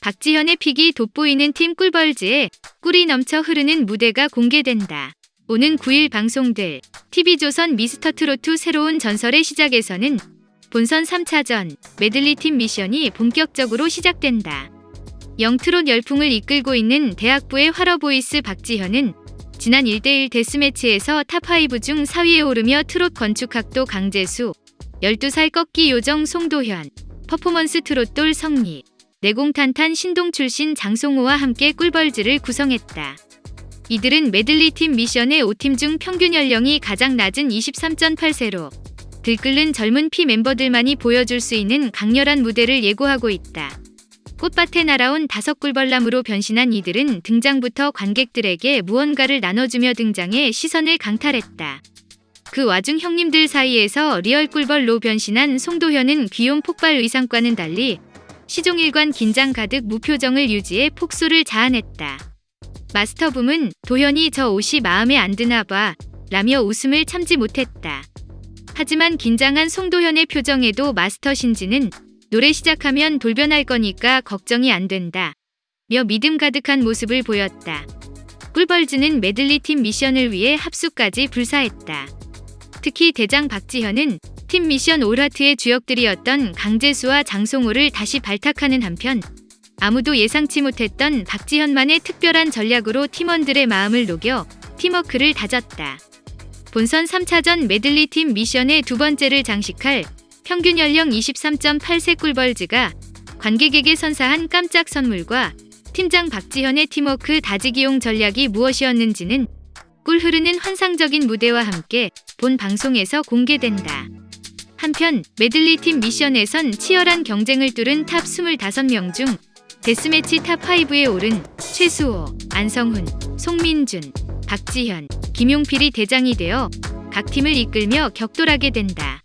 박지현의 pick이 돋보이는 팀 꿀벌즈에 꿀이 넘쳐 흐르는 무대가 공개된다. 오는 9일 방송될 TV조선 미스터트롯2 새로운 전설의 시작에서는 본선 3차전 메들리 팀 미션이 본격적으로 시작된다. 영트롯 열풍을 이끌고 있는 대학부의 화러보이스 박지현은 지난 1대1 death match에서 top5 중 4위에 오르며 트롯 건축학도 강재수, 12살 꺾기 요정 송도현, 퍼포먼스 트롯돌 성리, 내공탄탄 신동 출신 장송호와 함께 꿀벌즈를 구성했다. 이들은 메들리 팀 미션의 5팀 중 평균 연령이 가장 낮은 23.8세로 들끓는 젊은 피 멤버들만이 보여줄 수 있는 강렬한 무대를 예고하고 있다. 꽃밭에 날아온 다섯 꿀벌남으로 변신한 이들은 등장부터 관객들에게 무언가를 나눠주며 등장해 시선을 강탈했다. 그 와중 형님들 사이에서 real 꿀벌로 변신한 송도현은 귀여움 폭발 의상과는 달리 시종일관 긴장 가득 무표정을 유지해 폭소를 자아냈다. 마스터 붐은 도현이 저 옷이 마음에 안 드나 봐 라며 웃음을 참지 못했다. 하지만 긴장한 송도현의 표정에도 마스터 신지는 노래 시작하면 돌변할 거니까 걱정이 안 된다. 며 믿음 가득한 모습을 보였다. 꿀벌즈는 메들리 팀 미션을 위해 합숙까지 불사했다. 특히 대장 박지현은 팀 미션 all heart의 주역들이었던 강재수와 장송호를 다시 발탁하는 한편 아무도 예상치 못했던 박지현만의 특별한 전략으로 팀원들의 마음을 녹여 팀워크를 다졌다. 본선 3차전 메들리 팀 미션의 두 번째를 장식할 평균 연령 23.8세 꿀벌즈가 관객에게 선사한 깜짝 선물과 팀장 박지현의 팀워크 다지기용 전략이 무엇이었는지는 꿀 흐르는 환상적인 무대와 함께 본 방송에서 공개된다. 한편 메들리 팀 미션에선 치열한 경쟁을 뚫은 top 25명 중 death match top5에 오른 최수호, 안성훈, 송민준, 박지현, 김용필이 대장이 되어 각 팀을 이끌며 격돌하게 된다.